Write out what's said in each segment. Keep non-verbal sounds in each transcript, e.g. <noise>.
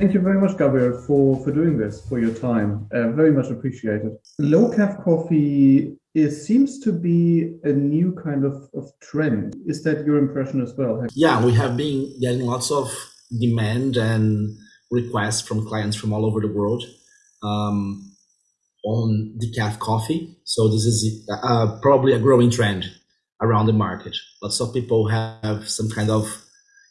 Thank you very much, Gabriel, for, for doing this, for your time. Uh, very much appreciated. Low calf coffee it seems to be a new kind of, of trend. Is that your impression as well? Yeah, we have been getting lots of demand and requests from clients from all over the world um, on decaf coffee. So this is uh, probably a growing trend around the market. Lots of people have some kind of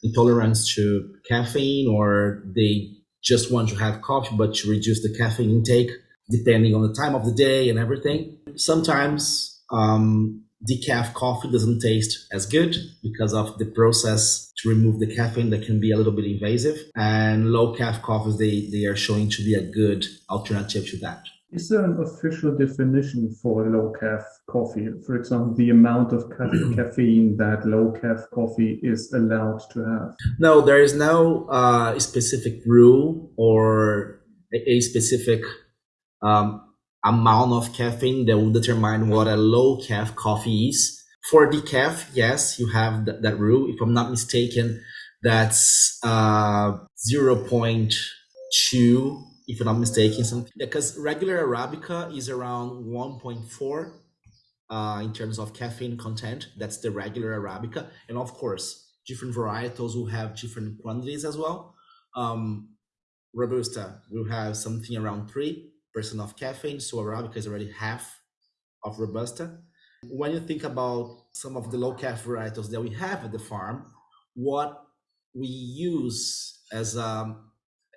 intolerance to caffeine or they just want to have coffee but to reduce the caffeine intake depending on the time of the day and everything. Sometimes um, decaf coffee doesn't taste as good because of the process to remove the caffeine that can be a little bit invasive. And low calf coffees, they, they are showing to be a good alternative to that. Is there an official definition for low calf coffee? For example, the amount of <clears throat> caffeine that low calf coffee is allowed to have? No, there is no uh, specific rule or a, a specific um, amount of caffeine that will determine what a low calf coffee is. For decaf, yes, you have th- that rule. If I'm not mistaken, that's uh, 0.2, if I'm not mistaken, something because regular Arabica is around 1.4 uh, in terms of caffeine content. That's the regular Arabica. And of course, different varietals will have different quantities as well. Um, Robusta will have something around 3 percent of caffeine, so Arabica is already half of Robusta. When you think about some of the low calf varietals that we have at the farm, what we use as a,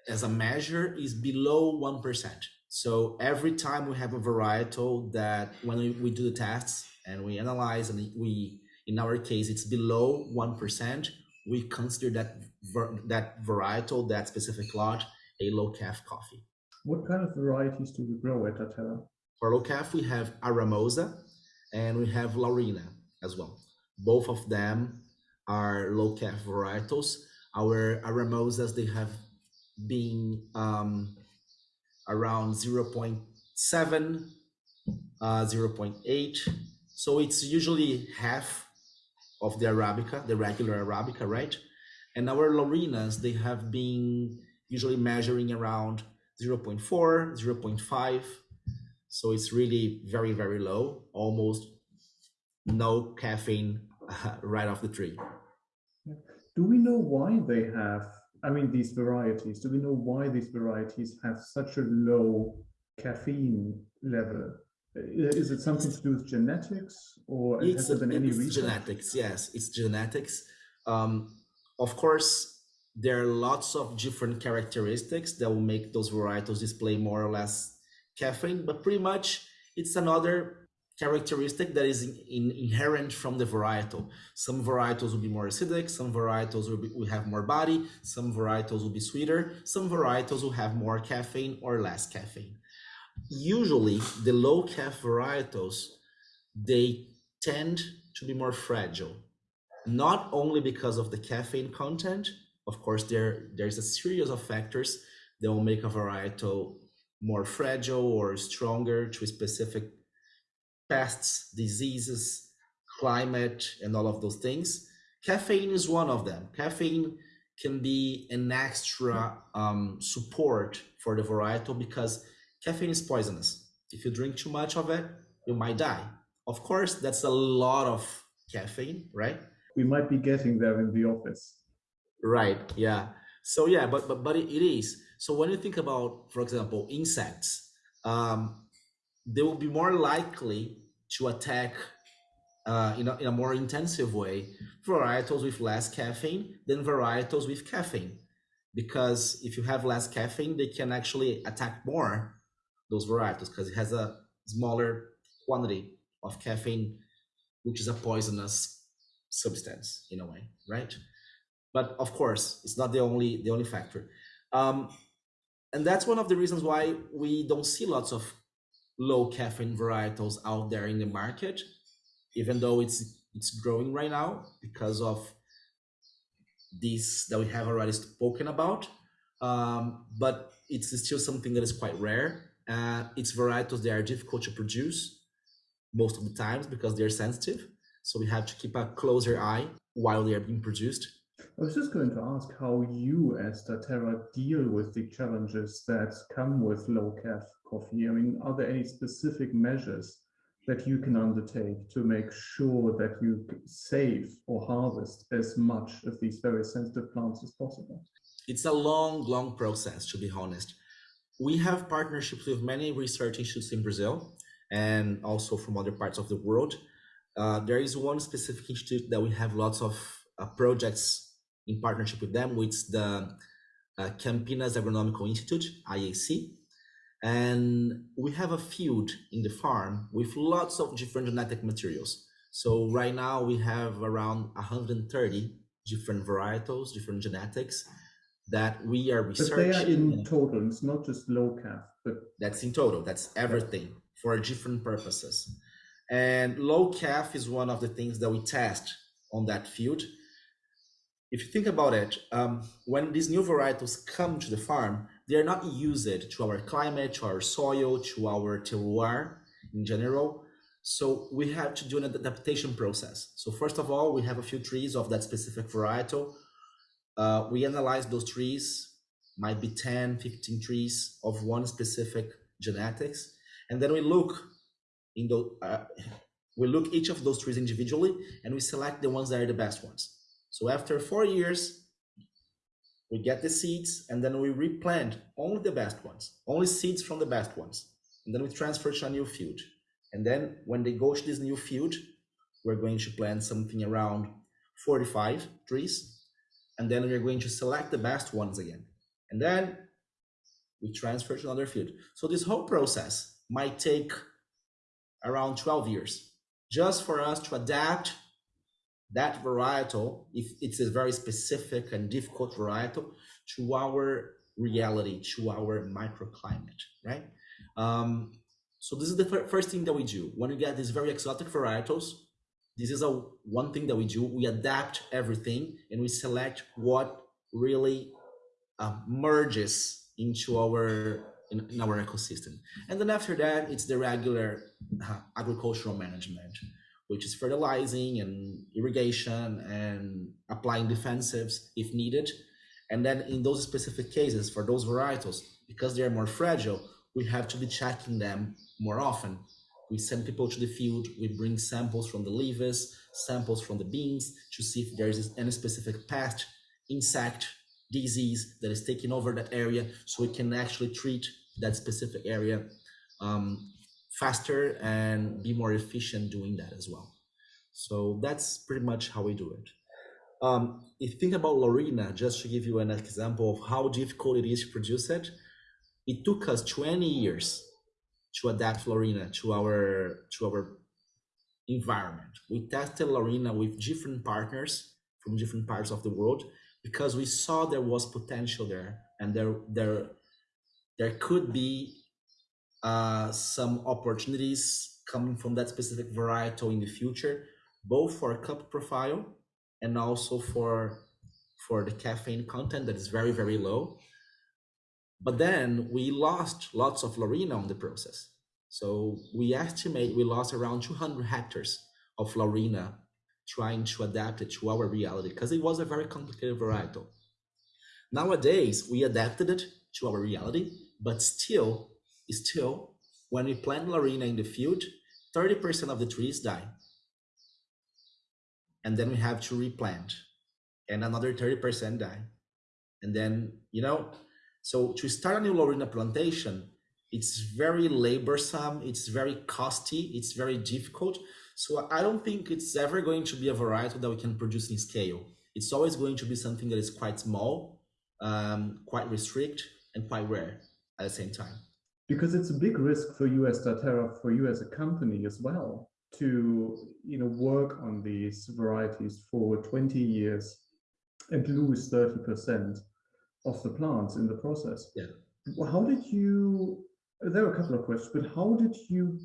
as a measure is below 1%. So every time we have a varietal that when we, we do the tests and we analyze and we, in our case, it's below 1%, we consider that, that varietal, that specific lot, a low calf coffee. What kind of varieties do we grow at Daterra? For low calf, we have Aramosa and we have Laurina as well. Both of them are low calf varietals. Our Aramosas, they have been um, around 0.7, uh, 0.8. So it's usually half of the Arabica, the regular Arabica, right? And our Laurinas, they have been usually measuring around 0.4, 0.5. So it's really very, very low, almost no caffeine <laughs> right off the tree. Do we know why they have, I mean, these varieties, do we know why these varieties have such a low caffeine level? Is it something to do with genetics or it's, has there been any research? genetics, yes, it's genetics. Um, of course, there are lots of different characteristics that will make those varietals display more or less caffeine, but pretty much it's another characteristic that is in, in, inherent from the varietal. Some varietals will be more acidic, some varietals will, be, will have more body, some varietals will be sweeter, some varietals will have more caffeine or less caffeine. Usually, the low calf varietals, they tend to be more fragile, not only because of the caffeine content, of course, there there's a series of factors that will make a varietal more fragile or stronger to specific pests, diseases, climate, and all of those things. Caffeine is one of them. Caffeine can be an extra um, support for the varietal because caffeine is poisonous. If you drink too much of it, you might die. Of course, that's a lot of caffeine, right? We might be getting there in the office. Right. Yeah. So yeah, but but but it, it is. So when you think about, for example, insects, um, they will be more likely to attack uh, in, a, in a more intensive way varietals with less caffeine than varietals with caffeine. Because if you have less caffeine, they can actually attack more those varietals because it has a smaller quantity of caffeine, which is a poisonous substance in a way, right? but of course it's not the only the only factor um, and that's one of the reasons why we don't see lots of low caffeine varietals out there in the market even though it's it's growing right now because of these that we have already spoken about. Um, but it's still something that is quite rare. Uh, it's varietals that are difficult to produce most of the times because they're sensitive. So we have to keep a closer eye while they are being produced I was just going to ask how you as Daterra deal with the challenges that come with low CAF coffee. I mean, are there any specific measures that you can undertake to make sure that you save or harvest as much of these very sensitive plants as possible? It's a long, long process, to be honest. We have partnerships with many research institutes in Brazil and also from other parts of the world. Uh, there is one specific institute that we have lots of uh, projects in partnership with them, which is the uh, Campinas Agronomical Institute, IAC. And we have a field in the farm with lots of different genetic materials. So right now we have around 130 different varietals, different genetics that we are researching. But they are in total, it's not just low CAF, but that's in total, that's everything for different purposes. And low CAF is one of the things that we test on that field. If you think about it, um, when these new varietals come to the farm, they are not used to our climate, to our soil, to our terroir in general. So we have to do an adaptation process. So first of all, we have a few trees of that specific varietal. Uh, we analyze those trees, might be 10, 15 trees of one specific genetics. And then we look in the, uh, we look each of those trees individually and we select the ones that are the best ones. So after four years, we get the seeds and then we replant only the best ones, only seeds from the best ones. And then we transfer to a new field. And then when they go to this new field, we're going to plant something around 45 trees. And then we're going to select the best ones again. And then we transfer to another field. So this whole process might take around 12 years just for us to adapt that varietal, if it's a very specific and difficult varietal, to our reality, to our microclimate, right? Um, so this is the first thing that we do. When you get these very exotic varietals, this is a one thing that we do. We adapt everything and we select what really uh, merges into our in, in, our ecosystem. And then after that, it's the regular uh, agricultural management which is fertilizing and irrigation and applying defensives if needed. And then in those specific cases, for those varietals, because they are more fragile, we have to be checking them more often. We send people to the field, we bring samples from the leaves, samples from the beans to see if there is any specific pest, insect, disease that is taking over that area so we can actually treat that specific area um, faster and be more efficient doing that as well. So that's pretty much how we do it. Um, if you think about Laurina, just to give you an example of how difficult it is to produce it, it took us 20 years to adapt Laurina to our to our environment. We tested Laurina with different partners from different parts of the world because we saw there was potential there and there there there could be uh, some opportunities coming from that specific varietal in the future, both for cup profile and also for for the caffeine content that is very very low. But then we lost lots of Laurina on the process. So we estimate we lost around 200 hectares of Laurina trying to adapt it to our reality because it was a very complicated varietal. Nowadays, we adapted it to our reality, but still Is still, when we plant Laurina in the field, 30% of the trees die. And then we have to replant and another 30% die. And then, you know, so to start a new Laurina plantation, it's very laborsome, it's very costly, it's very difficult. So I don't think it's ever going to be a variety that we can produce in scale. It's always going to be something that is quite small, um, quite restrict, and quite rare at the same time because it's a big risk for you as Daterra, for you as a company as well, to you know work on these varieties for 20 years and lose 30% of the plants in the process. Yeah. How did you, there are a couple of questions, but how did you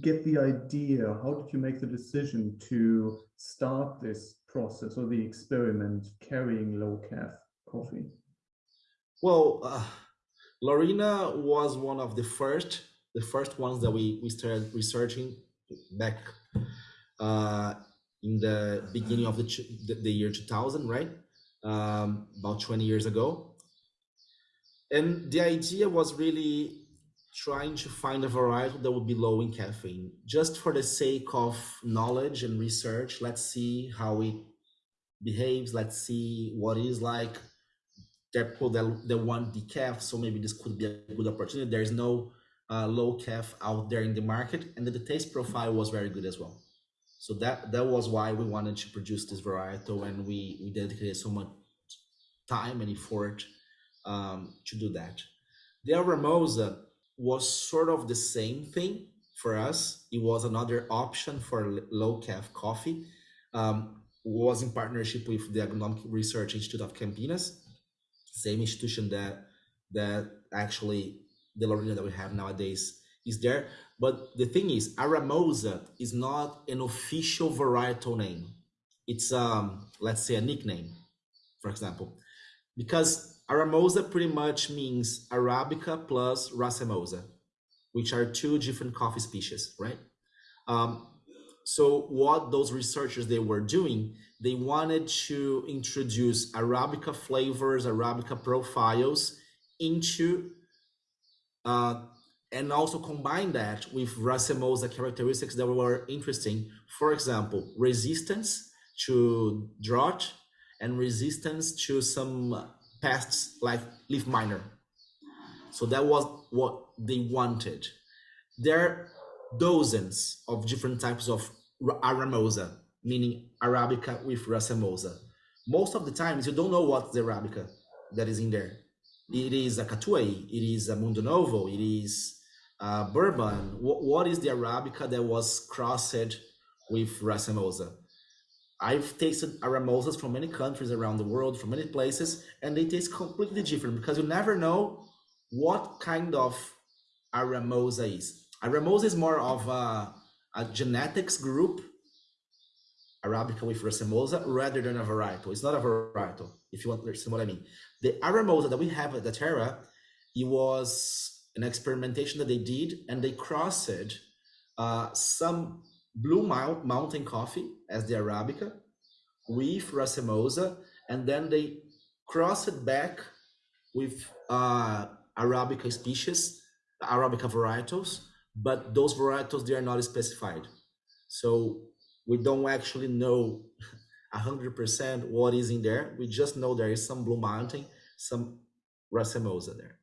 get the idea, how did you make the decision to start this process or the experiment carrying low CAF coffee? Well, uh Laurina was one of the first, the first ones that we, we started researching back uh, in the beginning of the, the, the year 2000, right? um, about 20 years ago. And the idea was really trying to find a variety that would be low in caffeine, just for the sake of knowledge and research. Let's see how it behaves. Let's see what it is like. There people that, that want decaf, so maybe this could be a good opportunity. There's no uh, low caf out there in the market, and the taste profile was very good as well. So that that was why we wanted to produce this varietal, and we we dedicated so much time and effort um, to do that. The Aramosa was sort of the same thing for us. It was another option for low caf coffee. Um, was in partnership with the Agronomic Research Institute of Campinas, same institution that that actually the Laurina that we have nowadays is there. But the thing is, Aramosa is not an official varietal name. It's um, let's say a nickname, for example, because Aramosa pretty much means Arabica plus Racemosa, which are two different coffee species, right? Um, so what those researchers they were doing, they wanted to introduce Arabica flavors, Arabica profiles into uh, and also combine that with Racemosa characteristics that were interesting. For example, resistance to drought and resistance to some pests like leaf miner. So that was what they wanted. There are dozens of different types of Aramosa, meaning Arabica with Racemosa. Most of the times you don't know what's the Arabica that is in there. It is a Catuai, it is a Mundo Novo, it is uh, bourbon, what, what is the Arabica that was crossed with Racemosa? I've tasted Aramosas from many countries around the world, from many places, and they taste completely different because you never know what kind of Aramosa is. Aramosa is more of a, a genetics group, Arabica with Racemosa, rather than a varietal. It's not a varietal, if you want to understand what I mean. The Aramosa that we have at Daterra, it was an experimentation that they did, and they crossed uh, some blue mountain coffee as the Arabica with Racemosa, and then they crossed it back with uh, Arabica species, Arabica varietals, but those varietals, they are not specified. So we don't actually know <laughs> 100% what is in there. We just know there is some Blue Mountain, some Racemosa there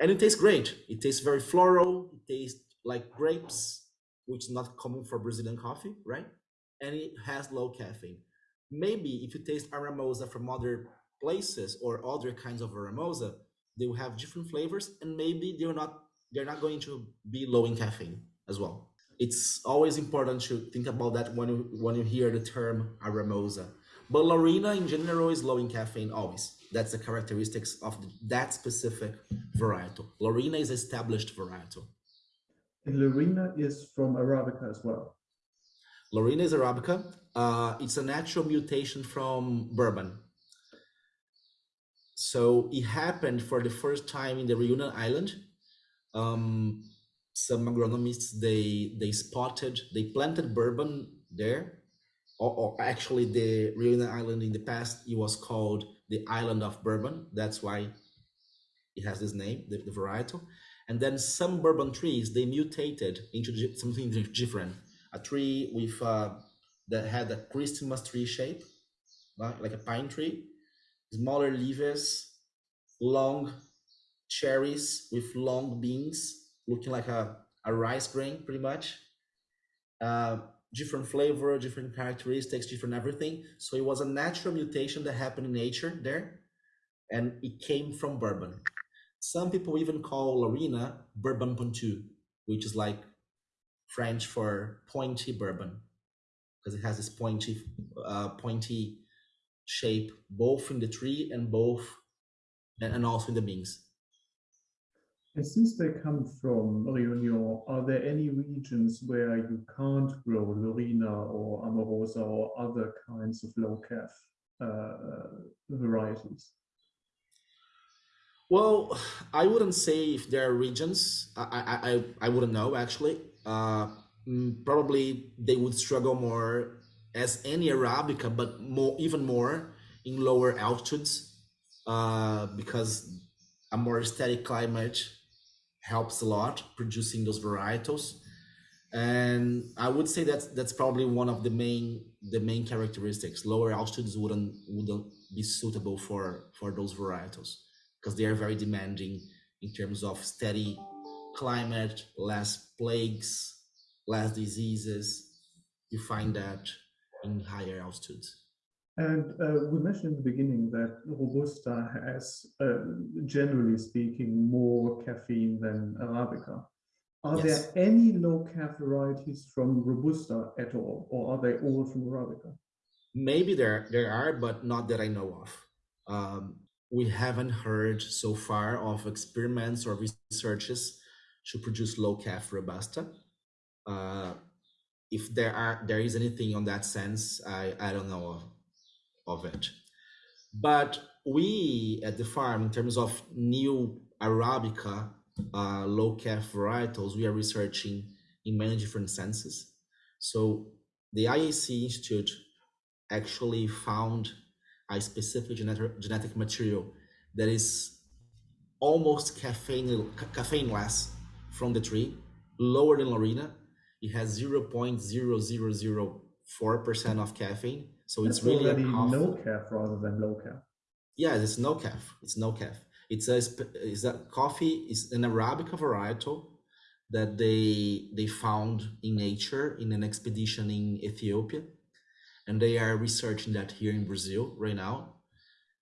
and it tastes great. It tastes very floral. It tastes like grapes, which is not common for Brazilian coffee, right? And it has low caffeine. Maybe if you taste Aramosa from other places or other kinds of Aramosa, they will have different flavors, and maybe they're not they're not going to be low in caffeine as well. It's always important to think about that when you when you hear the term Aramosa. But Laurina in general is low in caffeine always. That's the characteristics of that specific varietal. Laurina is established varietal. And Laurina is from Arabica as well. Laurina is Arabica. Uh, it's a natural mutation from bourbon. So it happened for the first time in the Reunion Island. Um, some agronomists they they spotted they planted bourbon there, or, or actually the Reunion Island in the past it was called the island of bourbon. That's why it has this name, the, the varietal. And then some bourbon trees, they mutated into something different. A tree with uh, that had a Christmas tree shape, like, like a pine tree, smaller leaves, long cherries with long beans, looking like a, a rice grain, pretty much. Uh, different flavor, different characteristics, different everything. So it was a natural mutation that happened in nature there, and it came from bourbon. Some people even call Laurina bourbon pointu, which is like French for pointy bourbon, because it has this pointy, uh, pointy shape both in the tree and both, and also in the beans. And since they come from Réunion, are there any regions where you can't grow Laurina or Amorosa or other kinds of low calf uh, varieties? Well, I wouldn't say if there are regions. I I I, wouldn't know actually. Uh, mm, probably they would struggle more as any Arabica, but more even more in lower altitudes uh, because a more steady climate helps a lot producing those varietals and i would say that that's probably one of the main the main characteristics. Lower altitudes wouldn't wouldn't be suitable for for those varietals because they are very demanding in terms of steady climate less plagues less diseases. You find that in higher altitudes and uh, we mentioned in the beginning that Robusta has, uh, generally speaking, more caffeine than Arabica. Are yes. there any low calf varieties from Robusta at all, or are they all from Arabica? Maybe there there are, but not that I know of. Um, we haven't heard so far of experiments or researches to produce low calf Robusta. Uh, if there are there is anything on that sense, I I don't know of, it. But we at the farm, in terms of new Arabica uh, low calf varietals, we are researching in many different senses. So the IAC Institute actually found a specific genetic, genetic material that is almost caffeine caffeineless from the tree, lower than Laurina. It has 0.0004% of caffeine. So That's it's really already no calf rather than low calf. Yeah, it's no calf. It's no calf. It's a is a coffee is an arabica varietal that they they found in nature in an expedition in Ethiopia, and they are researching that here in Brazil right now.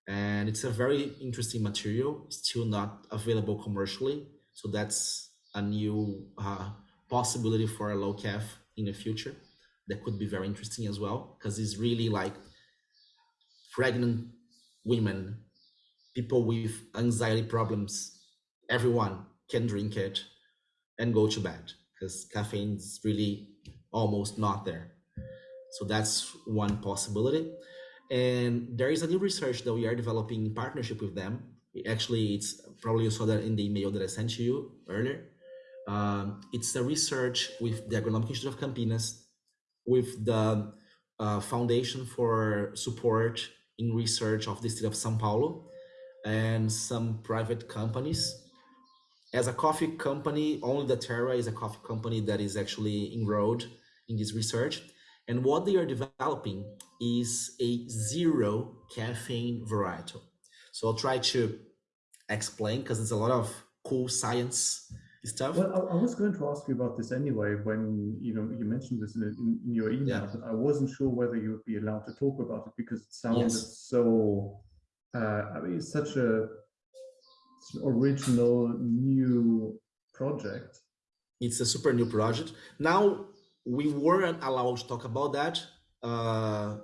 And it's a very interesting material, still not available commercially. So that's a new uh, possibility for a low calf in the future that could be very interesting as well because it's really like pregnant women people with anxiety problems, everyone can drink it and go to bed because caffeine is really almost not there. So that's one possibility. And there is a new research that we are developing in partnership with them. Actually, it's probably you saw that in the email that I sent to you earlier. Um, it's a research with the Agronomic Institute of Campinas, with the uh, Foundation for Support in Research of the State of São Paulo, and some private companies. As a coffee company, only Daterra is a coffee company that is actually enrolled in this research. And what they are developing is a zero caffeine varietal. So I'll try to explain because it's a lot of cool science stuff. Well, I, I, was going to ask you about this anyway when you know you mentioned this in, in, in your email. Yeah. I wasn't sure whether you would be allowed to talk about it because it sounded yes. so uh, I mean, it's such a original new project. It's a super new project. Now we weren't allowed to talk about that uh,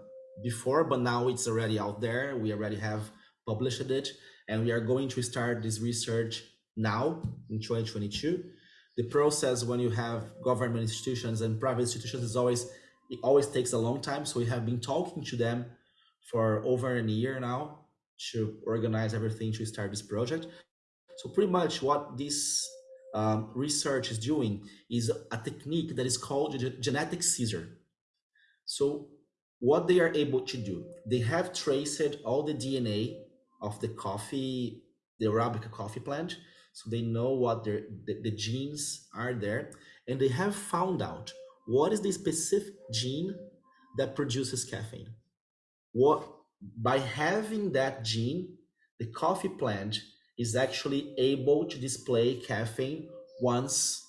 before, but now it's already out there. We already have published it, and we are going to start this research now in 2022. The process when you have government institutions and private institutions is always it always takes a long time. So we have been talking to them for over a year now to organize everything to start this project. So pretty much what this um, research is doing is a technique that is called genetic scissor. So what they are able to do, they have traced all the DNA of the coffee, the Arabica coffee plant. So they know what the, the genes are there. And they have found out what is the specific gene that produces caffeine. What by having that gene, the coffee plant is actually able to display caffeine once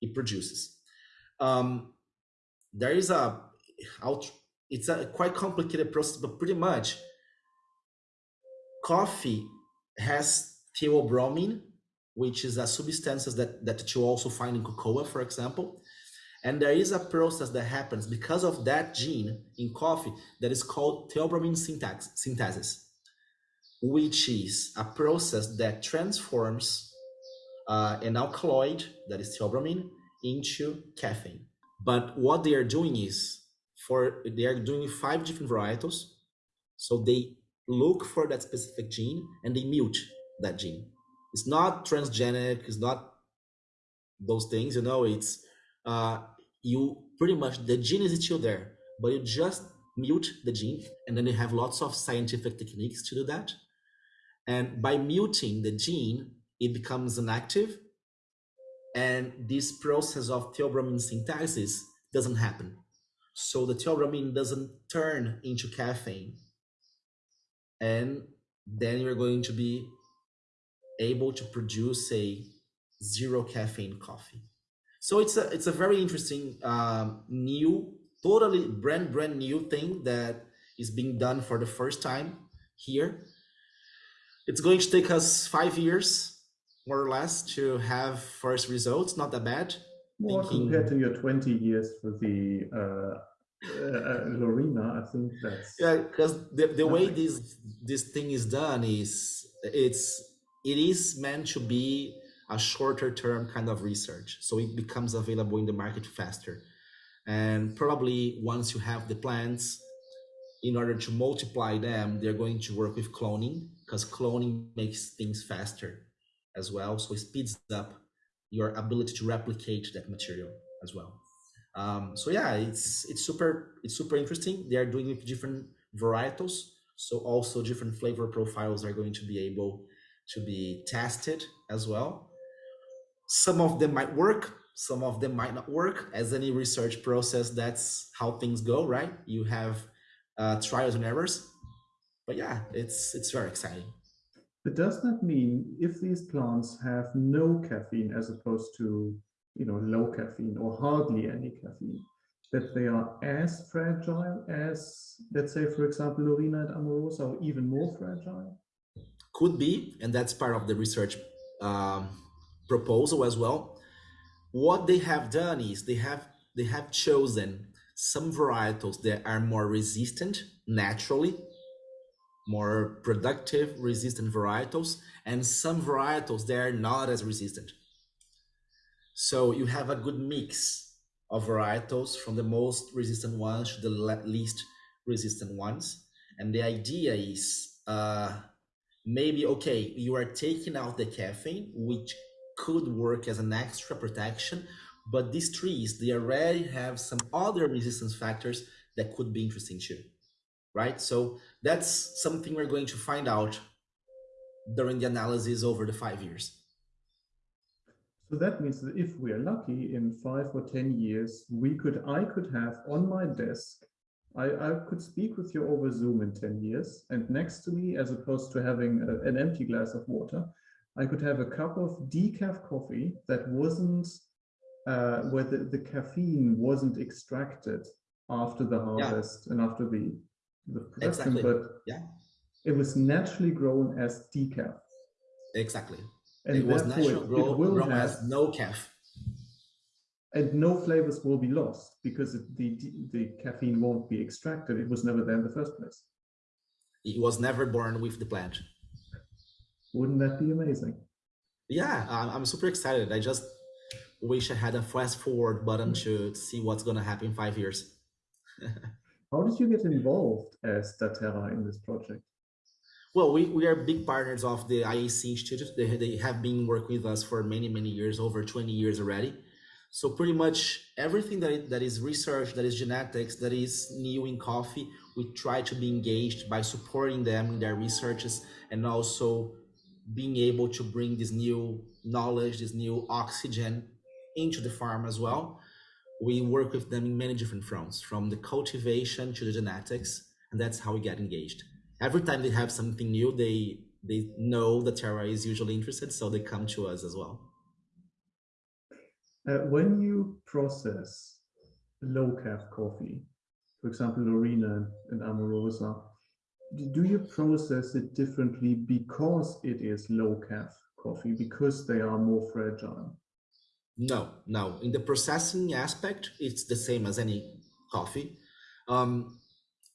it produces. Um, there is a, it's a quite complicated process, but pretty much coffee has theobromine, which is a substance that, that you also find in cocoa, for example. And there is a process that happens because of that gene in coffee that is called theobromine syntax, synthesis, which is a process that transforms uh, an alkaloid, that is theobromine, into caffeine. But what they are doing is, for they are doing five different varietals. So they look for that specific gene and they mute that gene. It's not transgenic, it's not those things, you know, it's uh, you pretty much the gene is still there, but you just mute the gene, and then you have lots of scientific techniques to do that. And by muting the gene, it becomes inactive, and this process of theobromine synthesis doesn't happen. So the theobromine doesn't turn into caffeine, and then you're going to be able to produce a zero caffeine coffee. So it's a it's a very interesting um, new, totally brand brand new thing that is being done for the first time here. It's going to take us five years, more or less, to have first results. Not that bad. More Thinking, compared to your 20 years for the uh, uh, Laurina, I think that's yeah. Because the, the way this this thing is done is it's it is meant to be a shorter term kind of research. So it becomes available in the market faster. And probably once you have the plants, in order to multiply them, they're going to work with cloning because cloning makes things faster as well. So it speeds up your ability to replicate that material as well. Um, so yeah, it's it's super it's super interesting. They are doing it different varietals, so also different flavor profiles are going to be able to be tested as well. Some of them might work, some of them might not work. As any research process, that's how things go, right? You have uh, trials and errors. But yeah, it's it's very exciting. But does that mean if these plants have no caffeine as opposed to you know low caffeine or hardly any caffeine, that they are as fragile as let's say for example Laurina and Amorosa or even more fragile? Could be, and that's part of the research um, proposal as well. What they have done is they have they have chosen some varietals that are more resistant naturally, more productive resistant varietals, and some varietals that are not as resistant. So you have a good mix of varietals from the most resistant ones to the least resistant ones. And the idea is uh, maybe, okay, you are taking out the caffeine, which could work as an extra protection, but these trees, they already have some other resistance factors that could be interesting too, right? So that's something we're going to find out during the analysis over the five years. So that means that if we are lucky in five or 10 years, we could, I could have on my desk, I, I could speak with you over Zoom in 10 years and next to me, as opposed to having a, an empty glass of water, I could have a cup of decaf coffee that wasn't uh, where the, the caffeine wasn't extracted after the harvest yeah. and after the the production, exactly. but yeah, it was naturally grown as decaf. Exactly. And it was naturally grown, grown as no calf. And no flavors will be lost because the the caffeine won't be extracted. It was never there in the first place. It was never born with the plant. Wouldn't that be amazing? Yeah, I'm super excited. I just wish I had a fast forward button to see what's going to happen in five years. <laughs> How did you get involved as Daterra in this project? Well, we, we are big partners of the IAC Institute. They, they have been working with us for many, many years, over 20 years already. So pretty much everything that, that is research, that is genetics, that is new in coffee, we try to be engaged by supporting them in their researches and also being able to bring this new knowledge, this new oxygen into the farm as well. We work with them in many different fronts, from the cultivation to the genetics, and that's how we get engaged. Every time they have something new, they they know that Terra is usually interested, so they come to us as well. Uh, when you process low calf coffee, for example, Laurina and Amorosa, do you process it differently because it is low calf coffee, because they are more fragile? No, no. In the processing aspect, it's the same as any coffee. Um,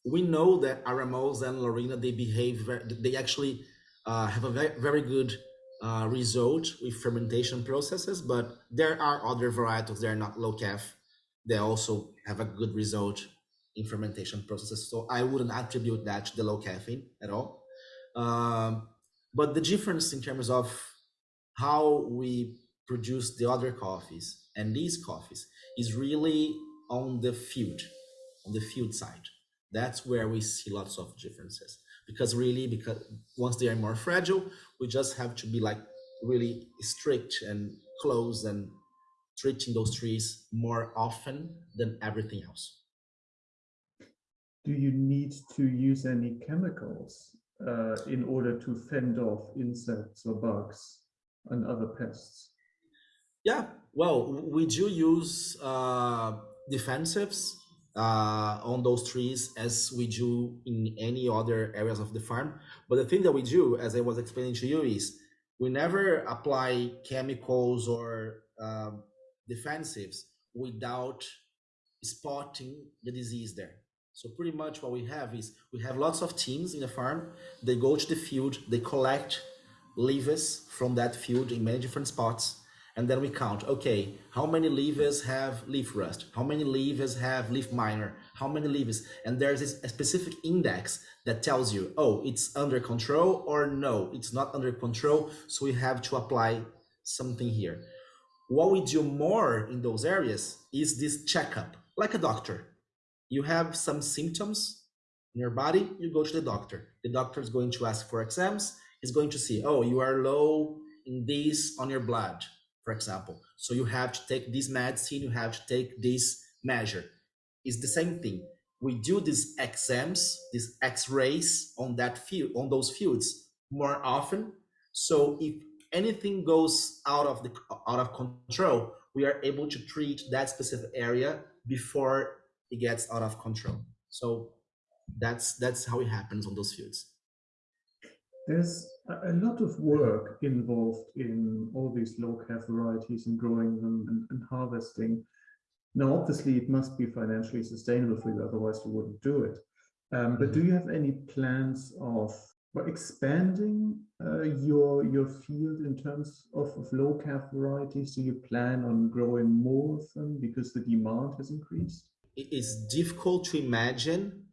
we know that Aramosa and Laurina, they behave, they actually uh, have a very, very good uh, result with fermentation processes, but there are other varietals that are not low calf. They also have a good result in fermentation processes. So I wouldn't attribute that to the low caffeine at all. Um, but the difference in terms of how we produce the other coffees and these coffees is really on the field, on the field side. That's where we see lots of differences. Because really, because once they are more fragile, we just have to be like really strict and close and treating those trees more often than everything else. Do you need to use any chemicals uh, in order to fend off insects or bugs and other pests? Yeah, well, we do use uh, defensives uh, on those trees as we do in any other areas of the farm. But the thing that we do, as I was explaining to you, is we never apply chemicals or um, defensives without spotting the disease there. So pretty much what we have is we have lots of teams in the farm. They go to the field, they collect leaves from that field in many different spots. And then we count, okay, how many leaves have leaf rust? How many leaves have leaf miner? How many leaves? And there's a specific index that tells you, oh, it's under control or no, it's not under control. So we have to apply something here. What we do more in those areas is this checkup, like a doctor. You have some symptoms in your body, you go to the doctor. The doctor is going to ask for exams. He's going to see, oh, you are low in this on your blood, for example. So you have to take this medicine, you have to take this measure. It's the same thing. We do these exams, these x-rays on that field, on those fields more often. So if anything goes out of the out of control, we are able to treat that specific area before it gets out of control. So that's that's how it happens on those fields. There's a lot of work involved in all these low-care varieties and growing them and, and harvesting. Now, obviously, it must be financially sustainable for you, otherwise you wouldn't do it. Um, but do mm-hmm. you have any plans of expanding uh, your your field in terms of, of low calf varieties? Do you plan on growing more of them because the demand has increased? It is difficult to imagine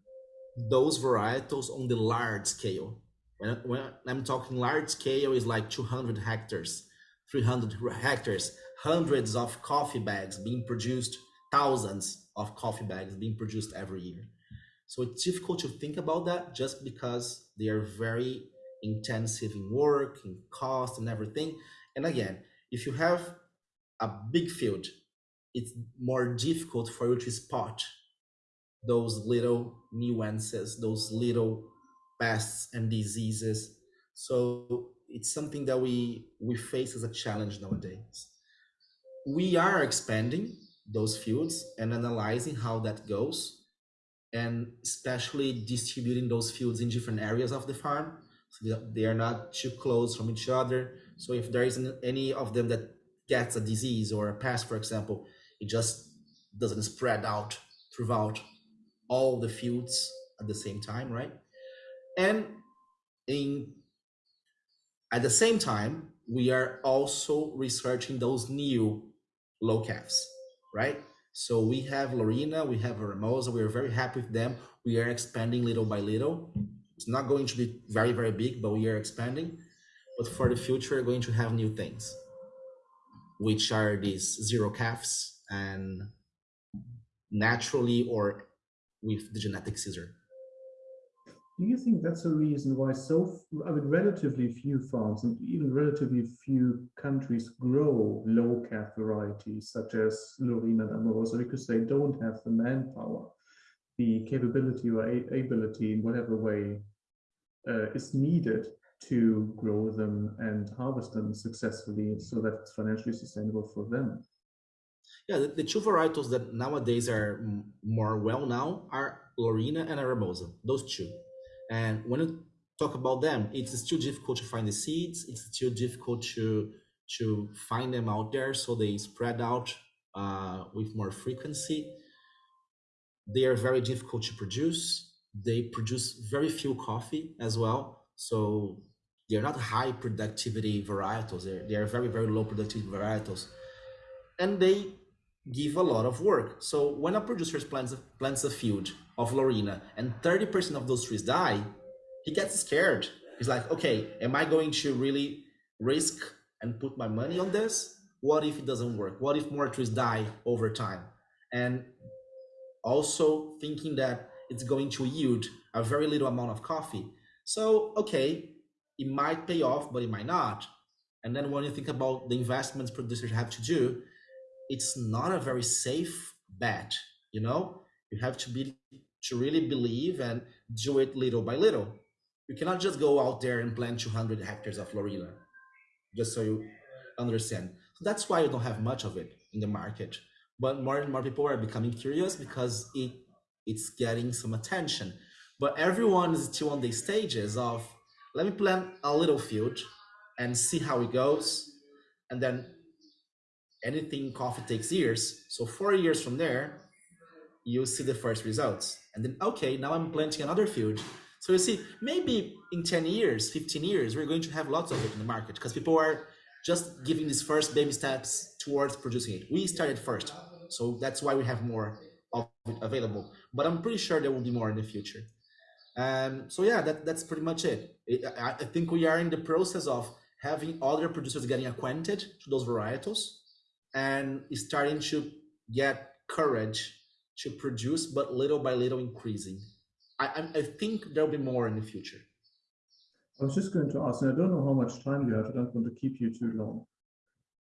those varietals on the large scale. When, when I'm talking large scale, is like 200 hectares, 300 hectares, hundreds of coffee bags being produced, thousands of coffee bags being produced every year. So it's difficult to think about that just because they are very intensive in work, in cost, and everything. And again, if you have a big field, it's more difficult for you to spot those little nuances, those little pests and diseases. So it's something that we we face as a challenge nowadays. We are expanding those fields and analyzing how that goes and especially distributing those fields in different areas of the farm so they are not too close from each other so if there isn't any of them that gets a disease or a pest for example it just doesn't spread out throughout all the fields at the same time right and in at the same time we are also researching those new low calves right so we have Laurina, we have Aramosa. We are very happy with them. We are expanding little by little. It's not going to be very, very big, but we are expanding. But for the future, we're going to have new things, which are these zero calves and naturally or with the genetic scissor. Do you think that's a reason why so, I mean, relatively few farms and even relatively few countries grow low calf varieties such as Laurina and Amorosa because they don't have the manpower, the capability or ability in whatever way uh, is needed to grow them and harvest them successfully so that it's financially sustainable for them. Yeah, the, the two varietals that nowadays are more well known are Laurina and Aramosa, those two. And when you talk about them, it's still difficult to find the seeds. It's still difficult to to find them out there, so they spread out uh, with more frequency. They are very difficult to produce. They produce very few coffee as well, so they're not high productivity varietals. They're, they are very very low productivity varietals, and they give a lot of work. So when a producer plants plants a field of Laurina and 30% of those trees die, he gets scared. He's like, okay, am I going to really risk and put my money on this? What if it doesn't work? What if more trees die over time? And also thinking that it's going to yield a very little amount of coffee. So, okay, it might pay off, but it might not. And then when you think about the investments producers have to do, it's not a very safe bet. You know, you have to be to really believe and do it little by little. You cannot just go out there and plant 200 hectares of Laurina, just so you understand. So that's why you don't have much of it in the market. But more and more people are becoming curious because it it's getting some attention. But everyone is still on the stages of let me plant a little field and see how it goes. And then anything coffee takes years. So four years from there, you'll see the first results. And then, okay, now I'm planting another field. So you see, maybe in 10 years, 15 years, we're going to have lots of it in the market because people are just giving these first baby steps towards producing it. We started first. So that's why we have more of it available. But I'm pretty sure there will be more in the future. Um, so yeah, that, that's pretty much it. I, I think we are in the process of having other producers getting acquainted to those varietals and starting to get courage to produce, but little by little increasing. I, I think there'll be more in the future. I was just going to ask, and I don't know how much time you have. I don't want to keep you too long.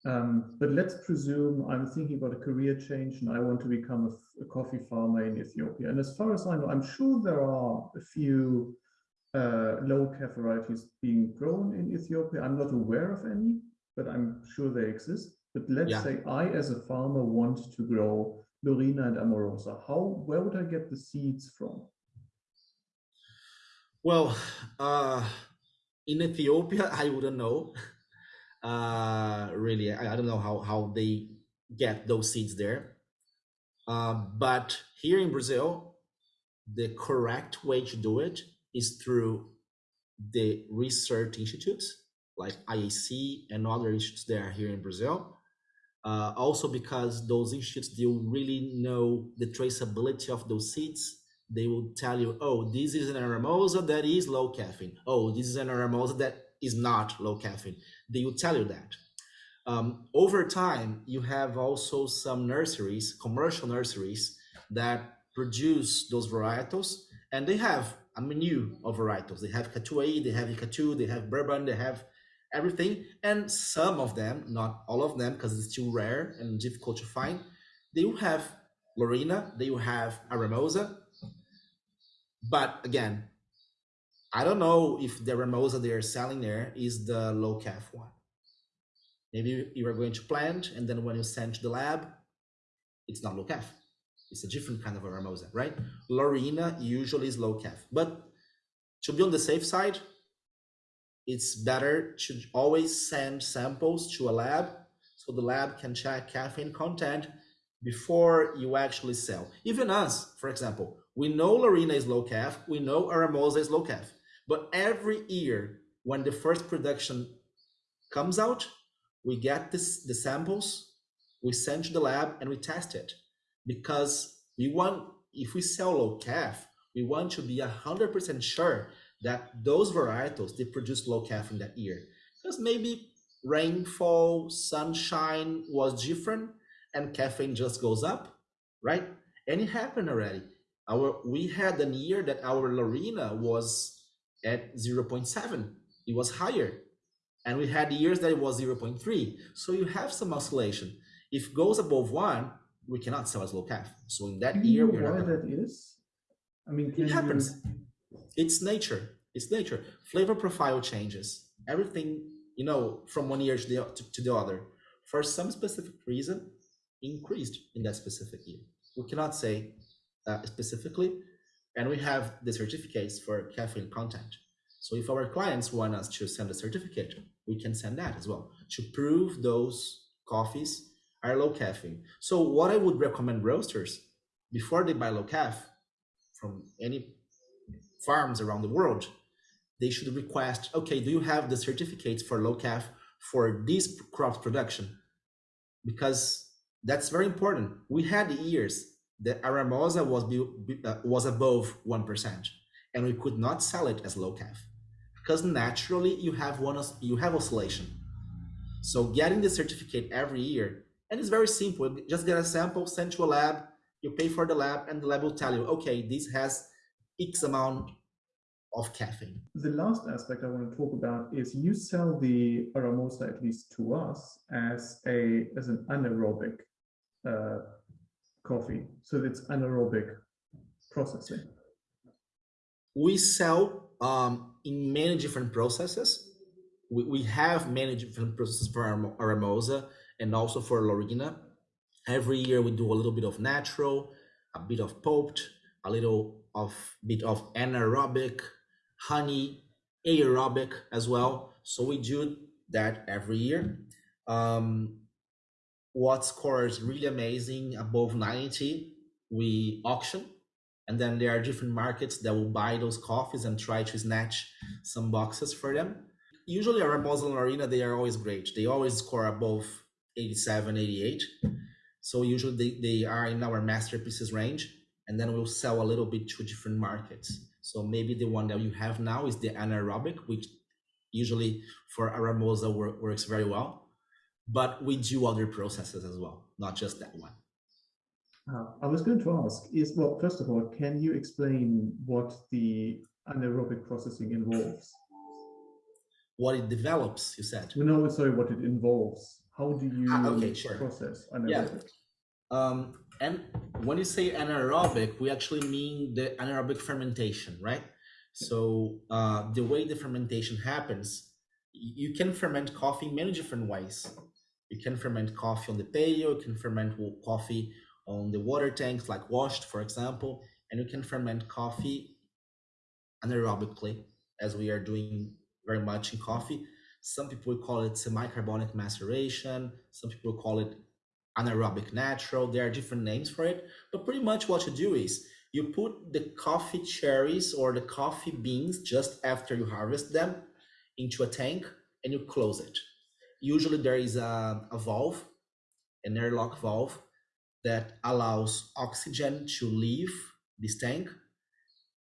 Um, but let's presume I'm thinking about a career change and I want to become a, a, coffee farmer in Ethiopia. And as far as I know, I'm sure there are a few uh, low CAF varieties being grown in Ethiopia. I'm not aware of any, but I'm sure they exist. But let's yeah. say I, as a farmer, want to grow Laurina and Aramosa. How, where would I get the seeds from? Well, uh, in Ethiopia, <laughs> I wouldn't know. <laughs> Uh, really, I, I, don't know how, how they get those seeds there. Uh, but here in Brazil, the correct way to do it is through the research institutes like IAC and other institutes that are here in Brazil. Uh, also because those institutes, they really know the traceability of those seeds. They will tell you, oh, this is an aramosa that is low caffeine. Oh, this is an aramosa that is not low caffeine. They will tell you that. Um, over time, you have also some nurseries, commercial nurseries, that produce those varietals, and they have a menu of varietals. They have Catu they have Icatu, they have bourbon, they have everything. And some of them, not all of them, because it's too rare and difficult to find, they will have Laurina, they will have Aramosa. But again, I don't know if the Aramosa they are selling there is the low caf one. Maybe you are going to plant, and then when you send to the lab, it's not low caf. It's a different kind of Aramosa, right? Laurina usually is low caf. But to be on the safe side, it's better to always send samples to a lab so the lab can check caffeine content before you actually sell. Even us, for example, we know Laurina is low caf, we know Aramosa is low caf, but every year when the first production comes out, we get this, the samples, we send to the lab and we test it because we want, if we sell low caf, we want to be 100% sure that those varietals, they produce low caffeine that year. Because maybe rainfall, sunshine was different and caffeine just goes up, right? And it happened already. Our We had a year that our Laurina was at 0.7. It was higher. And we had years that it was 0.3. So you have some oscillation. If it goes above one, we cannot sell as low caf. So in that year, we're why that is? I mean, it happens. You... It's nature. It's nature. Flavor profile changes. Everything, you know, from one year to the, to, to the other, for some specific reason, increased in that specific year. We cannot say uh, specifically, and we have the certificates for caffeine content. So if our clients want us to send a certificate, we can send that as well to prove those coffees are low caffeine. So what I would recommend roasters before they buy low caf from any farms around the world, they should request, okay, do you have the certificates for low caf for this crop production? Because that's very important. We had years that Aramosa was, uh, was above 1% and we could not sell it as low caf because naturally you have one you have oscillation. So getting the certificate every year and it's very simple. Just get a sample, send to a lab, you pay for the lab, and the lab will tell you, okay, this has X amount of caffeine. The last aspect I want to talk about is you sell the Aramosa, at least to us, as a as an anaerobic uh, coffee. So it's anaerobic processing. We sell um, in many different processes. We, we have many different processes for Aramosa and also for Laurina. Every year we do a little bit of natural, a bit of pulped, a little of bit of anaerobic, honey, aerobic as well. So we do that every year. Um, what scores really amazing above 90, we auction. And then there are different markets that will buy those coffees and try to snatch some boxes for them. Usually our Muslim Arena, they are always great. They always score above 87, 88. So usually they, they are in our masterpieces range. And then we'll sell a little bit to different markets. So maybe the one that you have now is the anaerobic, which usually for Aramosa work, works very well. But we do other processes as well, not just that one. Uh, I was going to ask is, well, first of all, can you explain what the anaerobic processing involves? What it develops, you said? No, sorry, what it involves. How do you ah, okay, sure. process anaerobic? Yeah. Um, and when you say anaerobic, we actually mean the anaerobic fermentation, right? So uh, the way the fermentation happens, you can ferment coffee in many different ways. You can ferment coffee on the pail, you can ferment coffee on the water tanks, like washed, for example, and you can ferment coffee anaerobically, as we are doing very much in coffee. Some people call it semi-carbonic maceration. Some people call it anaerobic natural. There are different names for it, but pretty much what you do is you put the coffee cherries or the coffee beans just after you harvest them into a tank and you close it. Usually there is a, a valve, an airlock valve that allows oxygen to leave this tank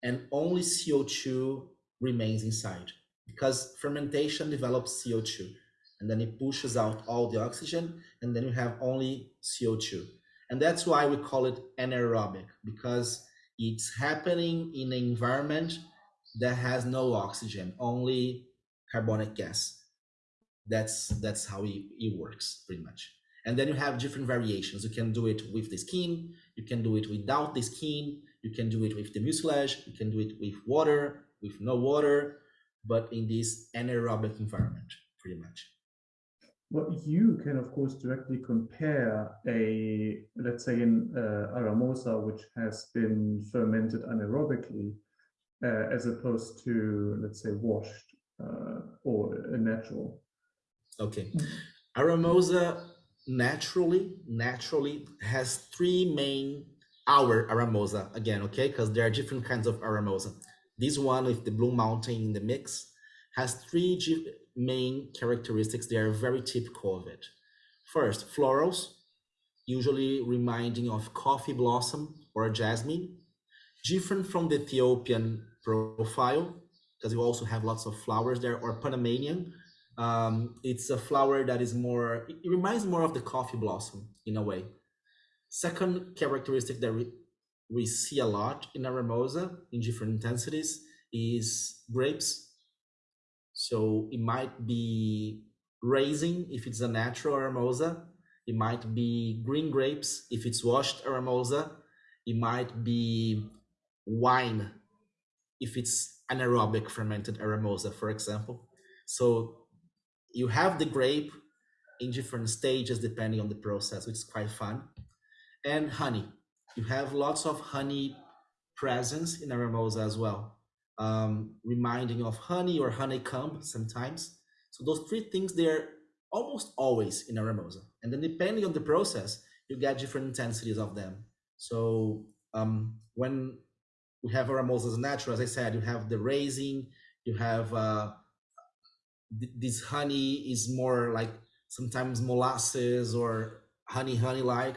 and only CO2 remains inside because fermentation develops CO2 and then it pushes out all the oxygen and then you have only CO2. And that's why we call it anaerobic because it's happening in an environment that has no oxygen, only carbonic gas. That's that's how it, it works pretty much. And then you have different variations. You can do it with the skin, you can do it without the skin, you can do it with the mucilage, you can do it with water, with no water, but in this anaerobic environment, pretty much. Well, you can of course directly compare a, let's say an uh, Aramosa, which has been fermented anaerobically, uh, as opposed to, let's say, washed uh, or natural. Okay. Aramosa naturally naturally has three main our aramosa again okay because there are different kinds of aramosa this one with the blue mountain in the mix has three main characteristics that are very typical of it first florals usually reminding of coffee blossom or jasmine different from the ethiopian profile because you also have lots of flowers there or panamanian um, it's a flower that is more, it reminds more of the coffee blossom in a way. Second characteristic that we, we see a lot in Aramosa in different intensities is grapes. So it might be raisin if it's a natural Aramosa. It might be green grapes if it's washed Aramosa. It might be wine if it's anaerobic fermented Aramosa, for example. So you have the grape in different stages depending on the process, which is quite fun. And honey, you have lots of honey presence in Aramosa as well, um, reminding of honey or honeycomb sometimes. So those three things, they're almost always in a Aramosa. And then depending on the process, you get different intensities of them. So um, when we have Aramosa as natural, as I said, you have the raising, you have uh, this honey is more like sometimes molasses or honey honey like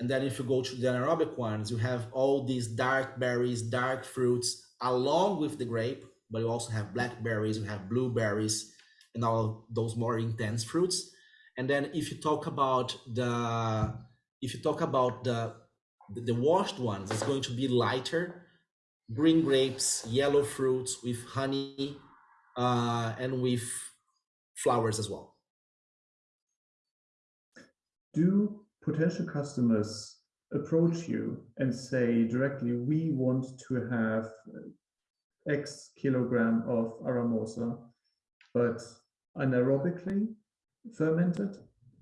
and then if you go to the anaerobic ones you have all these dark berries dark fruits along with the grape but you also have blackberries you have blueberries and all those more intense fruits and then if you talk about the if you talk about the the washed ones it's going to be lighter green grapes, yellow fruits with honey, uh, and with flowers as well. Do potential customers approach you and say directly, we want to have X kilogram of Aramosa, but anaerobically fermented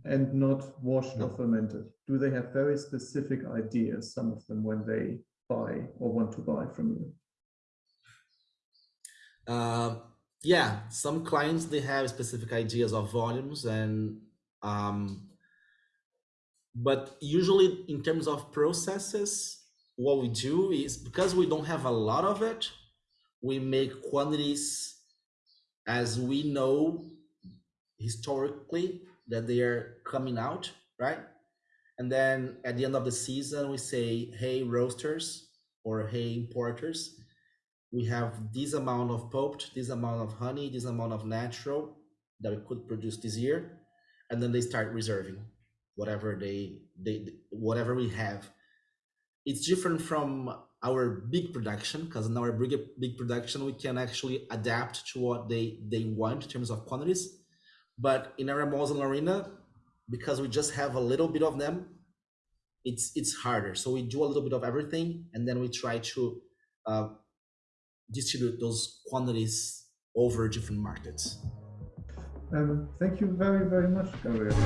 and not washed No. or fermented? Do they have very specific ideas, some of them, when they buy or want to buy from you? Uh, yeah, some clients they have specific ideas of volumes and um, but usually in terms of processes, what we do is because we don't have a lot of it, we make quantities as we know historically that they are coming out, right? And then at the end of the season, we say, hey, roasters or hey, importers, we have this amount of pulped, this amount of honey, this amount of natural that we could produce this year. And then they start reserving whatever they, they whatever we have. It's different from our big production because in our big, big production, we can actually adapt to what they, they want in terms of quantities. But in our and arena, because we just have a little bit of them, it's it's harder. So we do a little bit of everything, and then we try to uh, distribute those quantities over different markets. Um, thank you very, very much, Gabriel.